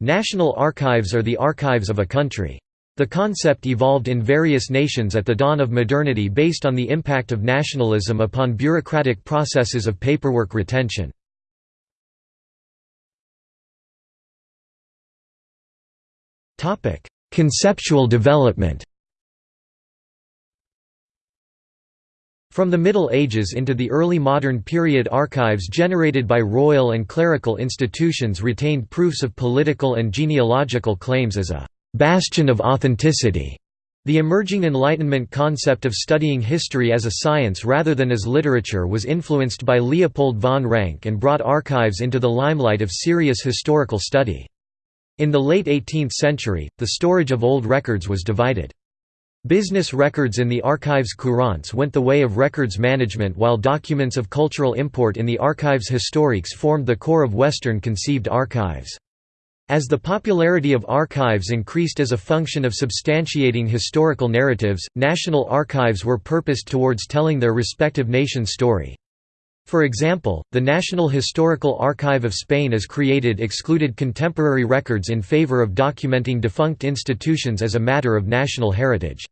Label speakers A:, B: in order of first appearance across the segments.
A: National archives are the archives of a country. The concept evolved in various nations at the dawn of modernity based on the impact of nationalism upon bureaucratic processes of paperwork retention. Conceptual development From the Middle Ages into the early modern period archives generated by royal and clerical institutions retained proofs of political and genealogical claims as a «bastion of authenticity». The emerging Enlightenment concept of studying history as a science rather than as literature was influenced by Leopold von Ranke and brought archives into the limelight of serious historical study. In the late 18th century, the storage of old records was divided. Business records in the archives courants went the way of records management while documents of cultural import in the archives historiques formed the core of Western-conceived archives. As the popularity of archives increased as a function of substantiating historical narratives, national archives were purposed towards telling their respective nation's story. For example, the National Historical Archive of Spain as created excluded contemporary records in favor of documenting defunct institutions as a matter of national heritage.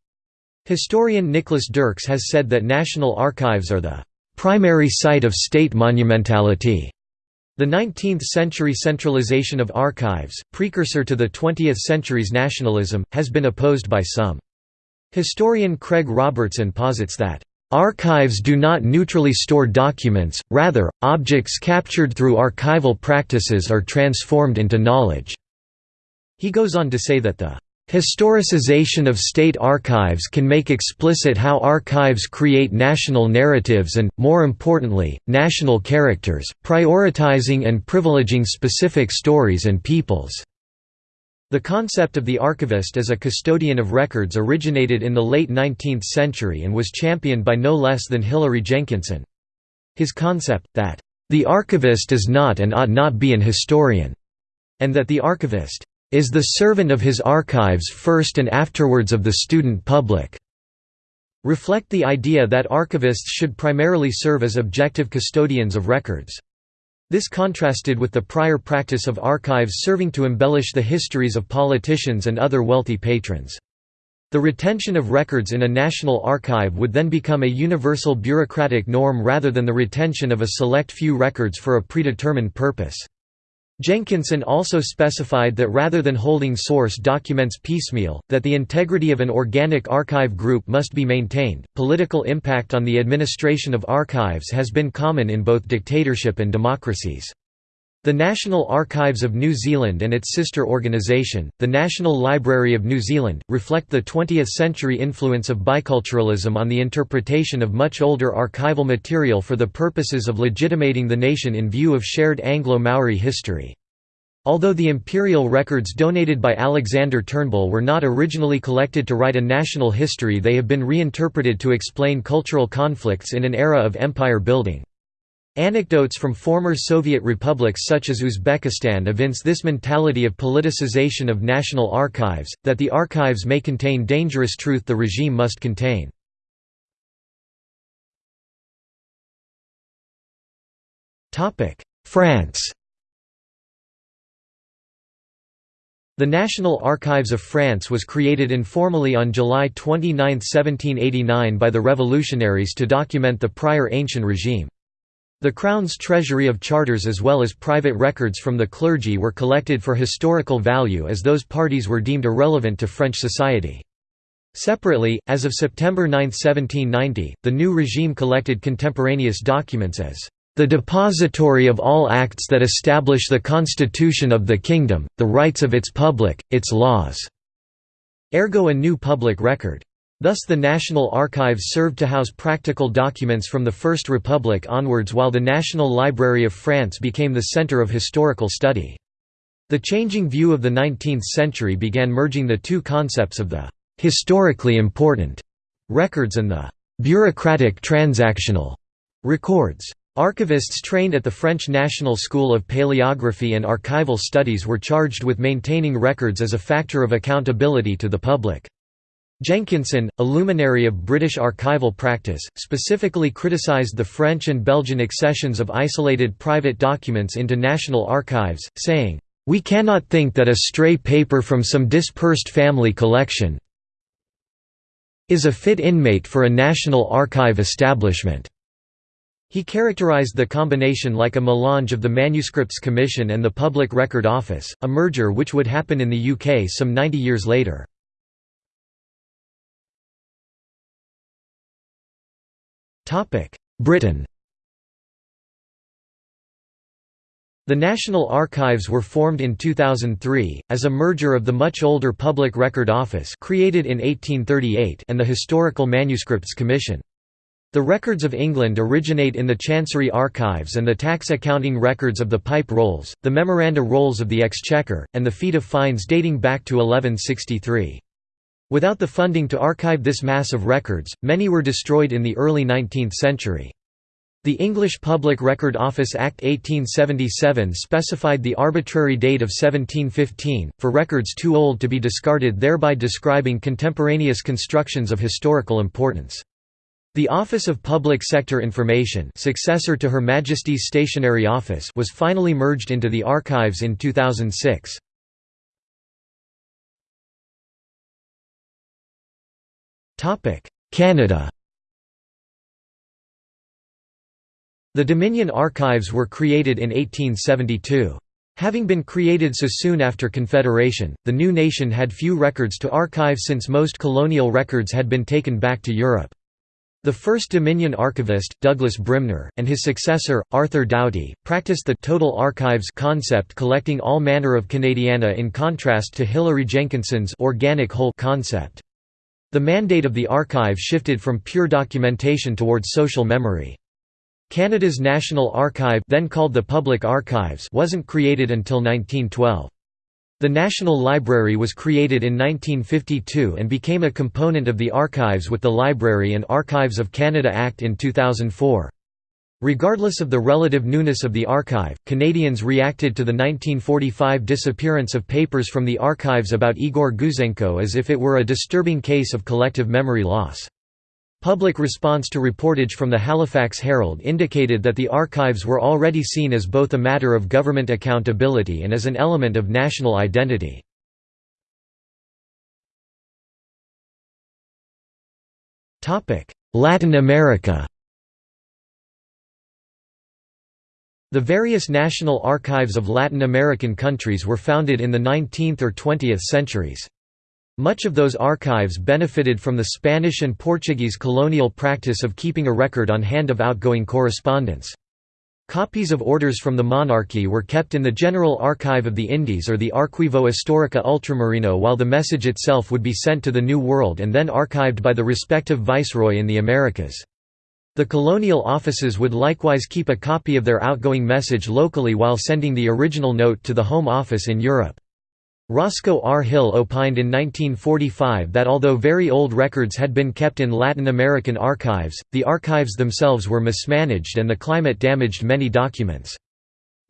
A: Historian Nicholas Dirks has said that national archives are the primary site of state monumentality. The 19th-century centralization of archives, precursor to the 20th century's nationalism, has been opposed by some. Historian Craig Robertson posits that, "...archives do not neutrally store documents, rather, objects captured through archival practices are transformed into knowledge." He goes on to say that the Historicization of state archives can make explicit how archives create national narratives and, more importantly, national characters, prioritizing and privileging specific stories and peoples. The concept of the archivist as a custodian of records originated in the late 19th century and was championed by no less than Hilary Jenkinson. His concept, that, "...the archivist is not and ought not be an historian," and that the archivist is the servant of his archives first and afterwards of the student public reflect the idea that archivists should primarily serve as objective custodians of records. This contrasted with the prior practice of archives serving to embellish the histories of politicians and other wealthy patrons. The retention of records in a national archive would then become a universal bureaucratic norm rather than the retention of a select few records for a predetermined purpose. Jenkinson also specified that rather than holding source documents piecemeal, that the integrity of an organic archive group must be maintained. Political impact on the administration of archives has been common in both dictatorship and democracies. The National Archives of New Zealand and its sister organisation, the National Library of New Zealand, reflect the 20th-century influence of biculturalism on the interpretation of much older archival material for the purposes of legitimating the nation in view of shared Anglo-Maori history. Although the imperial records donated by Alexander Turnbull were not originally collected to write a national history they have been reinterpreted to explain cultural conflicts in an era of empire building. Anecdotes from former Soviet republics such as Uzbekistan evince this mentality of politicization of national archives, that the archives may contain dangerous truth the regime must contain. France The National Archives of France was created informally on July 29, 1789 by the revolutionaries to document the prior ancient regime. The Crown's treasury of charters as well as private records from the clergy were collected for historical value as those parties were deemed irrelevant to French society. Separately, as of September 9, 1790, the new regime collected contemporaneous documents as the depository of all acts that establish the constitution of the kingdom, the rights of its public, its laws", ergo a new public record. Thus the National Archives served to house practical documents from the First Republic onwards while the National Library of France became the center of historical study. The changing view of the 19th century began merging the two concepts of the «historically important» records and the «bureaucratic transactional» records. Archivists trained at the French National School of Paleography and Archival Studies were charged with maintaining records as a factor of accountability to the public. Jenkinson, a luminary of British archival practice, specifically criticised the French and Belgian accessions of isolated private documents into national archives, saying, We cannot think that a stray paper from some dispersed family collection is a fit inmate for a National Archive establishment." He characterized the combination like a melange of the Manuscripts Commission and the Public Record Office, a merger which would happen in the UK some 90 years later. Britain The National Archives were formed in 2003, as a merger of the much older Public Record Office created in 1838 and the Historical Manuscripts Commission. The records of England originate in the Chancery Archives and the tax accounting records of the Pipe Rolls, the Memoranda Rolls of the Exchequer, and the Feet of Fines dating back to 1163. Without the funding to archive this mass of records, many were destroyed in the early 19th century. The English Public Record Office Act 1877 specified the arbitrary date of 1715, for records too old to be discarded thereby describing contemporaneous constructions of historical importance. The Office of Public Sector Information successor to Her Majesty's Stationery Office was finally merged into the archives in 2006. Canada The Dominion Archives were created in 1872. Having been created so soon after Confederation, the new nation had few records to archive since most colonial records had been taken back to Europe. The first Dominion archivist, Douglas Brymner, and his successor, Arthur Doughty, practiced the «total archives» concept collecting all manner of Canadiana in contrast to Hilary Jenkinson's «organic whole» concept. The mandate of the archive shifted from pure documentation towards social memory. Canada's National Archive then called the Public Archives wasn't created until 1912. The National Library was created in 1952 and became a component of the Archives with the Library and Archives of Canada Act in 2004. Regardless of the relative newness of the archive, Canadians reacted to the 1945 disappearance of papers from the archives about Igor Gouzenko as if it were a disturbing case of collective memory loss. Public response to reportage from the Halifax Herald indicated that the archives were already seen as both a matter of government accountability and as an element of national identity. Latin America The various national archives of Latin American countries were founded in the 19th or 20th centuries. Much of those archives benefited from the Spanish and Portuguese colonial practice of keeping a record on hand of outgoing correspondence. Copies of orders from the monarchy were kept in the General Archive of the Indies or the Arquivo Histórico Ultramarino while the message itself would be sent to the New World and then archived by the respective viceroy in the Americas. The colonial offices would likewise keep a copy of their outgoing message locally while sending the original note to the Home Office in Europe. Roscoe R. Hill opined in 1945 that although very old records had been kept in Latin American archives, the archives themselves were mismanaged and the climate damaged many documents.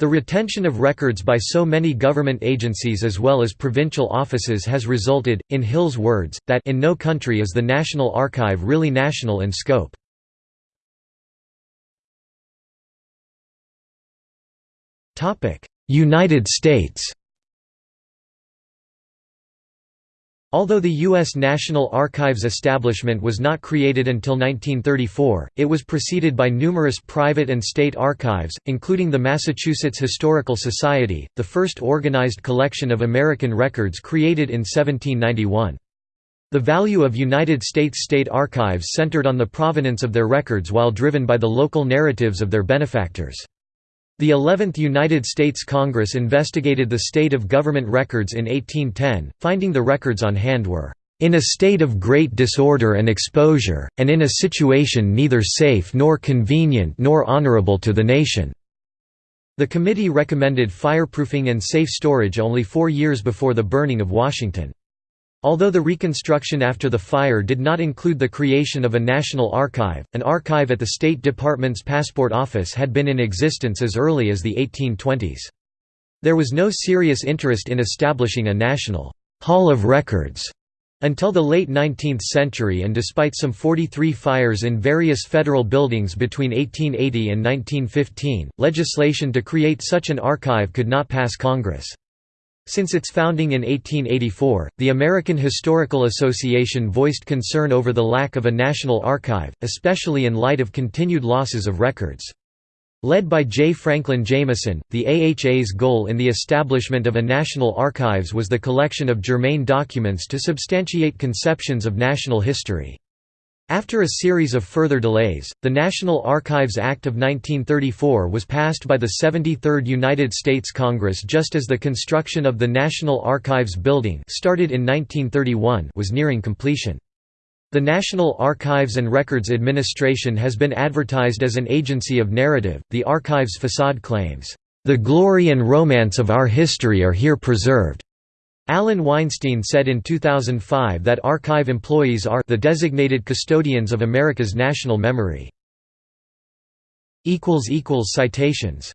A: The retention of records by so many government agencies as well as provincial offices has resulted, in Hill's words, that in no country is the National Archive really national in scope. United States Although the U.S. National Archives establishment was not created until 1934, it was preceded by numerous private and state archives, including the Massachusetts Historical Society, the first organized collection of American records created in 1791. The value of United States state archives centered on the provenance of their records while driven by the local narratives of their benefactors. The 11th United States Congress investigated the state of government records in 1810, finding the records on hand were in a state of great disorder and exposure, and in a situation neither safe nor convenient nor honorable to the nation." The committee recommended fireproofing and safe storage only four years before the burning of Washington. Although the reconstruction after the fire did not include the creation of a national archive, an archive at the State Department's Passport Office had been in existence as early as the 1820s. There was no serious interest in establishing a national «Hall of Records» until the late 19th century and despite some 43 fires in various federal buildings between 1880 and 1915, legislation to create such an archive could not pass Congress. Since its founding in 1884, the American Historical Association voiced concern over the lack of a national archive, especially in light of continued losses of records. Led by J. Franklin Jameson, the AHA's goal in the establishment of a national archives was the collection of germane documents to substantiate conceptions of national history. After a series of further delays, the National Archives Act of 1934 was passed by the 73rd United States Congress just as the construction of the National Archives Building started in 1931 was nearing completion. The National Archives and Records Administration has been advertised as an agency of narrative. The archives facade claims, "...the glory and romance of our history are here preserved." Alan Weinstein said in 2005 that archive employees are the designated custodians of America's national memory. Citations